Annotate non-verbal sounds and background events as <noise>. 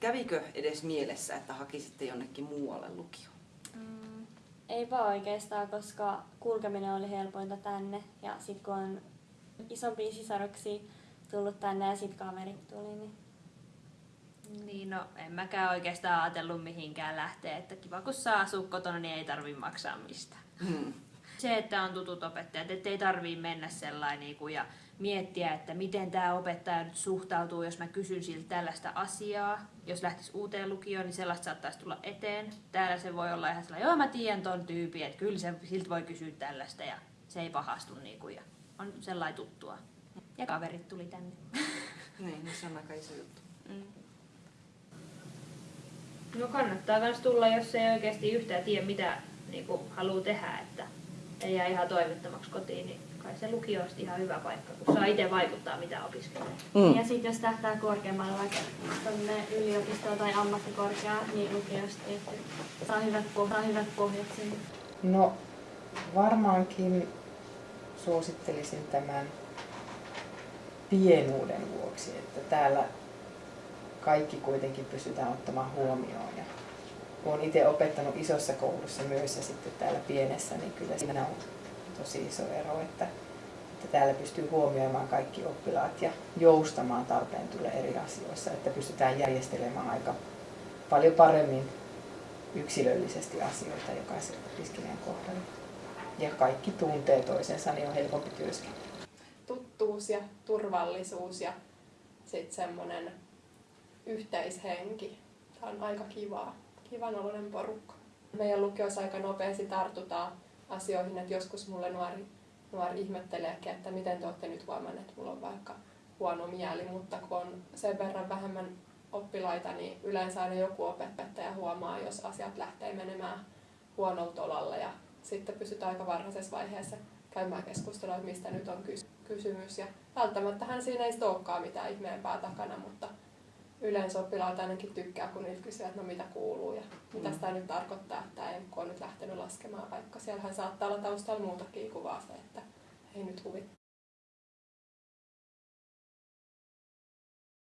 Kävikö edes mielessä, että hakisitte jonnekin muualle lukioon? Mm, ei vaan oikeastaan, koska kulkeminen oli helpointa tänne. Ja sitten kun on isompia sisaruksia tullut tänne ja sitten kaverit tuli, niin Niin, no en mäkään oikeastaan ajatellut mihinkään lähteä, että kiva kun saa asua kotona, niin ei tarvi maksaa mistään. Hmm. Se, että on tutut opettajat, ettei tarvii mennä sellainen niin kuin, ja miettiä, että miten tämä opettaja nyt suhtautuu, jos mä kysyn siltä tällaista asiaa. Jos lähtisi uuteen lukioon, niin sellaista saattaisi tulla eteen. Täällä se voi olla ihan sellainen, joo mä tiedän ton tyypin, että kyllä se, siltä voi kysyä tällaista ja se ei pahastu niin kuin, ja on sellainen tuttua. Ja kaverit tuli tänne. <laughs> Niin, no se on aika iso juttu. Mm. No kannattaa myös tulla, jos ei oikeasti yhtään tiedä, mitä niin haluaa tehdä, että ei jää ihan toivottomaksi kotiin, niin kai se lukio on ihan hyvä paikka, kun saa itse vaikuttaa, mitä opiskelee. Mm. Ja sitten jos tähtää korkeammalle vaikka tonne yliopistoon tai ammattikorkeaan, niin lukiosta tietty saa hyvät, poh- saa hyvät pohjat sinne. No varmaankin suosittelisin tämän pienuuden vuoksi, että täällä kaikki kuitenkin pystytään ottamaan huomioon. Ja olen itse opettanut isossa koulussa myös ja sitten täällä pienessä, niin kyllä siinä on tosi iso ero, että, että täällä pystyy huomioimaan kaikki oppilaat ja joustamaan tarpeen tulee eri asioissa, että pystytään järjestelemään aika paljon paremmin yksilöllisesti asioita jokaisen opiskelijan kohdalla. Ja kaikki tuntee toisensa, niin on helpompi työskennellä. tuttuus ja turvallisuus ja sitten semmoinen yhteishenki. Tämä on aika kivaa, kivan oloinen porukka. Meidän lukiossa aika nopeasti tartutaan asioihin, että joskus mulle nuori, nuori ihmetteleekin, että miten te olette nyt huomanneet, että mulla on vaikka huono mieli, mutta kun on sen verran vähemmän oppilaita, niin yleensä aina joku opettaja huomaa, jos asiat lähtee menemään huonolta tolalla ja sitten pystytään aika varhaisessa vaiheessa käymään keskustelua, että mistä nyt on kys- kysymys. Ja välttämättähän siinä ei olekaan mitään ihmeempää takana, mutta yleensä oppilaat ainakin tykkää, kun niitä kysyy, että no mitä kuuluu ja mitä Mm. sitä nyt tarkoittaa, että ei, kun on nyt lähtenyt laskemaan, vaikka siellähän saattaa olla taustalla muutakin kuin vaan se, että ei nyt huvittaa.